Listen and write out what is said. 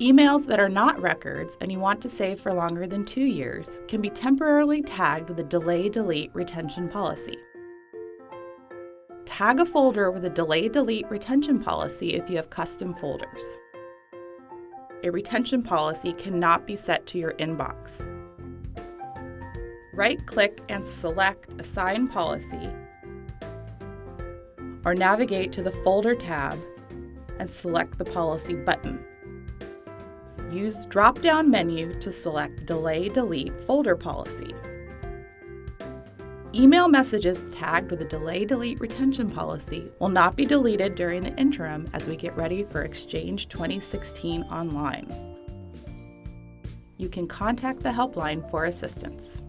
Emails that are not records and you want to save for longer than two years can be temporarily tagged with a delay delete retention policy. Tag a folder with a delay delete retention policy if you have custom folders. A retention policy cannot be set to your inbox. Right-click and select Assign Policy or navigate to the Folder tab and select the Policy button. Use the drop-down menu to select Delay Delete Folder Policy. Email messages tagged with a Delay Delete Retention Policy will not be deleted during the interim as we get ready for Exchange 2016 online. You can contact the helpline for assistance.